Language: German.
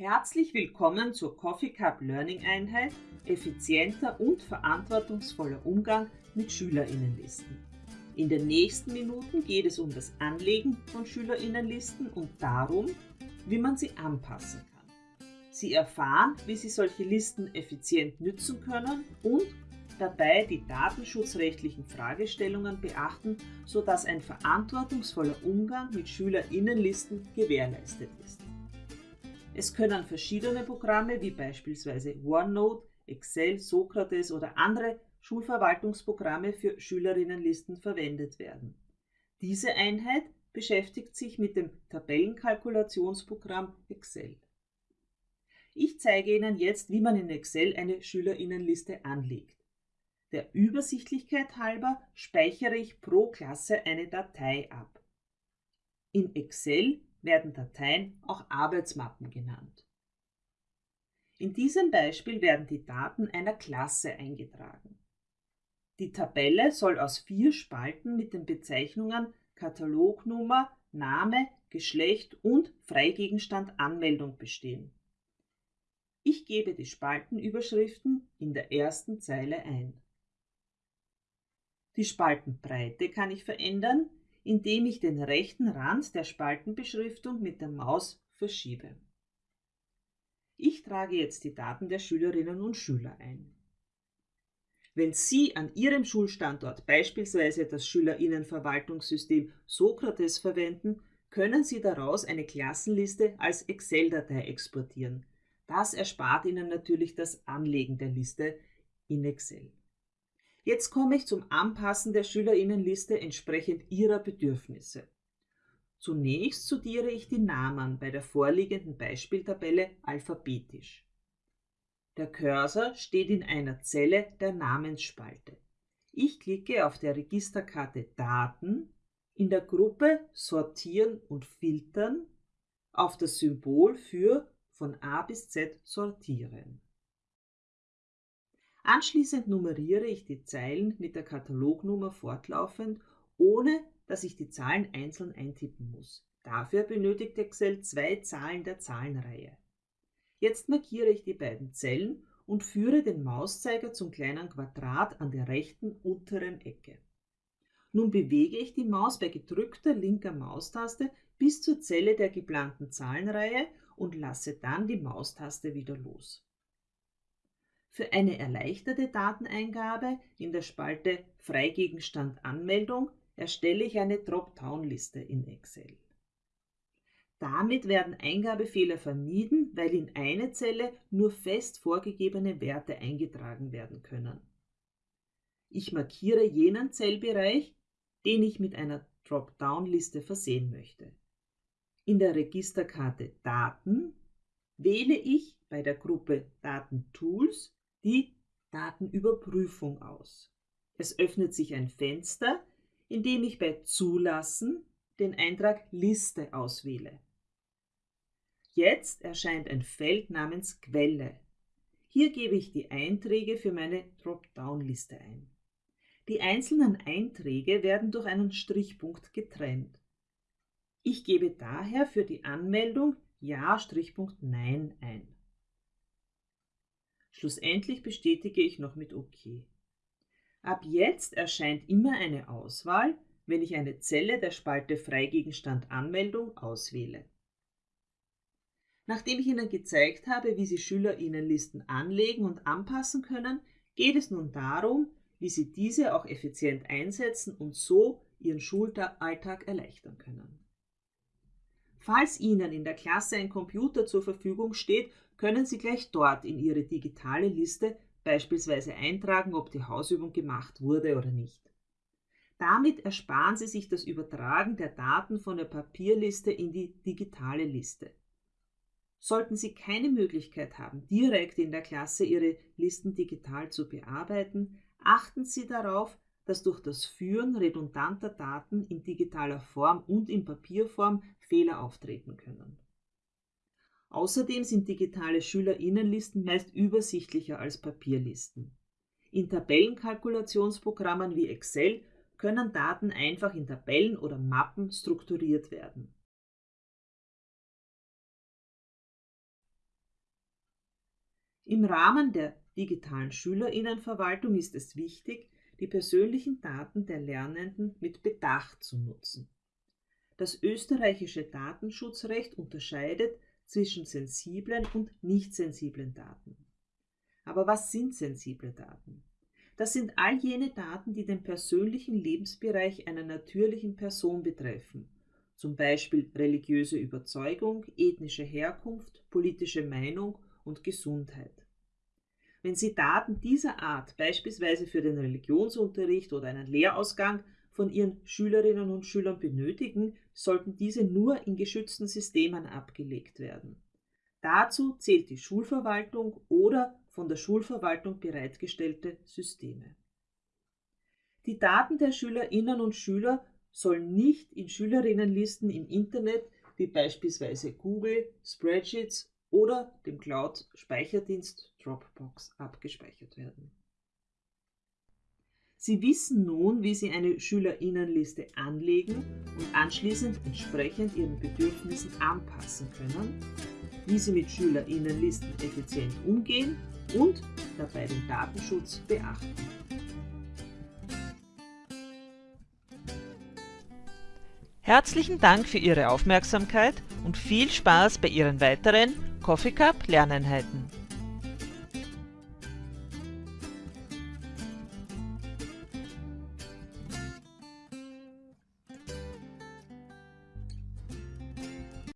Herzlich willkommen zur Coffee Cup Learning Einheit Effizienter und verantwortungsvoller Umgang mit Schülerinnenlisten. In den nächsten Minuten geht es um das Anlegen von Schülerinnenlisten und darum, wie man sie anpassen kann. Sie erfahren, wie Sie solche Listen effizient nützen können und dabei die datenschutzrechtlichen Fragestellungen beachten, sodass ein verantwortungsvoller Umgang mit Schülerinnenlisten gewährleistet ist. Es können verschiedene Programme wie beispielsweise OneNote, Excel, Sokrates oder andere Schulverwaltungsprogramme für Schülerinnenlisten verwendet werden. Diese Einheit beschäftigt sich mit dem Tabellenkalkulationsprogramm Excel. Ich zeige Ihnen jetzt, wie man in Excel eine Schülerinnenliste anlegt. Der Übersichtlichkeit halber speichere ich pro Klasse eine Datei ab. In Excel werden Dateien auch Arbeitsmappen genannt. In diesem Beispiel werden die Daten einer Klasse eingetragen. Die Tabelle soll aus vier Spalten mit den Bezeichnungen Katalognummer, Name, Geschlecht und Freigegenstand Anmeldung bestehen. Ich gebe die Spaltenüberschriften in der ersten Zeile ein. Die Spaltenbreite kann ich verändern, indem ich den rechten Rand der Spaltenbeschriftung mit der Maus verschiebe. Ich trage jetzt die Daten der Schülerinnen und Schüler ein. Wenn Sie an Ihrem Schulstandort beispielsweise das Schülerinnenverwaltungssystem Sokrates verwenden, können Sie daraus eine Klassenliste als Excel-Datei exportieren. Das erspart Ihnen natürlich das Anlegen der Liste in Excel. Jetzt komme ich zum Anpassen der Schülerinnenliste entsprechend ihrer Bedürfnisse. Zunächst studiere ich die Namen bei der vorliegenden Beispieltabelle alphabetisch. Der Cursor steht in einer Zelle der Namensspalte. Ich klicke auf der Registerkarte Daten in der Gruppe Sortieren und Filtern auf das Symbol für von A bis Z sortieren. Anschließend nummeriere ich die Zeilen mit der Katalognummer fortlaufend, ohne dass ich die Zahlen einzeln eintippen muss. Dafür benötigt Excel zwei Zahlen der Zahlenreihe. Jetzt markiere ich die beiden Zellen und führe den Mauszeiger zum kleinen Quadrat an der rechten unteren Ecke. Nun bewege ich die Maus bei gedrückter linker Maustaste bis zur Zelle der geplanten Zahlenreihe und lasse dann die Maustaste wieder los. Für eine erleichterte Dateneingabe in der Spalte Freigegenstand Anmeldung erstelle ich eine Dropdown-Liste in Excel. Damit werden Eingabefehler vermieden, weil in eine Zelle nur fest vorgegebene Werte eingetragen werden können. Ich markiere jenen Zellbereich, den ich mit einer Dropdown-Liste versehen möchte. In der Registerkarte Daten wähle ich bei der Gruppe Datentools die Datenüberprüfung aus. Es öffnet sich ein Fenster, in dem ich bei Zulassen den Eintrag Liste auswähle. Jetzt erscheint ein Feld namens Quelle. Hier gebe ich die Einträge für meine Dropdown-Liste ein. Die einzelnen Einträge werden durch einen Strichpunkt getrennt. Ich gebe daher für die Anmeldung Ja-Nein ein. Schlussendlich bestätige ich noch mit OK. Ab jetzt erscheint immer eine Auswahl, wenn ich eine Zelle der Spalte Freigegenstand Anmeldung auswähle. Nachdem ich Ihnen gezeigt habe, wie Sie Schülerinnenlisten anlegen und anpassen können, geht es nun darum, wie Sie diese auch effizient einsetzen und so Ihren Schulalltag erleichtern können. Falls Ihnen in der Klasse ein Computer zur Verfügung steht, können Sie gleich dort in Ihre digitale Liste beispielsweise eintragen, ob die Hausübung gemacht wurde oder nicht. Damit ersparen Sie sich das Übertragen der Daten von der Papierliste in die digitale Liste. Sollten Sie keine Möglichkeit haben, direkt in der Klasse Ihre Listen digital zu bearbeiten, achten Sie darauf, dass durch das Führen redundanter Daten in digitaler Form und in Papierform Fehler auftreten können. Außerdem sind digitale Schülerinnenlisten meist übersichtlicher als Papierlisten. In Tabellenkalkulationsprogrammen wie Excel können Daten einfach in Tabellen oder Mappen strukturiert werden. Im Rahmen der digitalen Schülerinnenverwaltung ist es wichtig, die persönlichen Daten der Lernenden mit Bedacht zu nutzen. Das österreichische Datenschutzrecht unterscheidet zwischen sensiblen und nicht sensiblen Daten. Aber was sind sensible Daten? Das sind all jene Daten, die den persönlichen Lebensbereich einer natürlichen Person betreffen, zum Beispiel religiöse Überzeugung, ethnische Herkunft, politische Meinung und Gesundheit. Wenn Sie Daten dieser Art beispielsweise für den Religionsunterricht oder einen Lehrausgang von Ihren Schülerinnen und Schülern benötigen, sollten diese nur in geschützten Systemen abgelegt werden. Dazu zählt die Schulverwaltung oder von der Schulverwaltung bereitgestellte Systeme. Die Daten der Schülerinnen und Schüler sollen nicht in Schülerinnenlisten im Internet wie beispielsweise Google, Spreadsheets oder dem Cloud-Speicherdienst Dropbox abgespeichert werden. Sie wissen nun, wie Sie eine Schülerinnenliste anlegen und anschließend entsprechend Ihren Bedürfnissen anpassen können, wie Sie mit Schülerinnenlisten effizient umgehen und dabei den Datenschutz beachten. Herzlichen Dank für Ihre Aufmerksamkeit und viel Spaß bei Ihren weiteren Coffee Cup Lerneinheiten.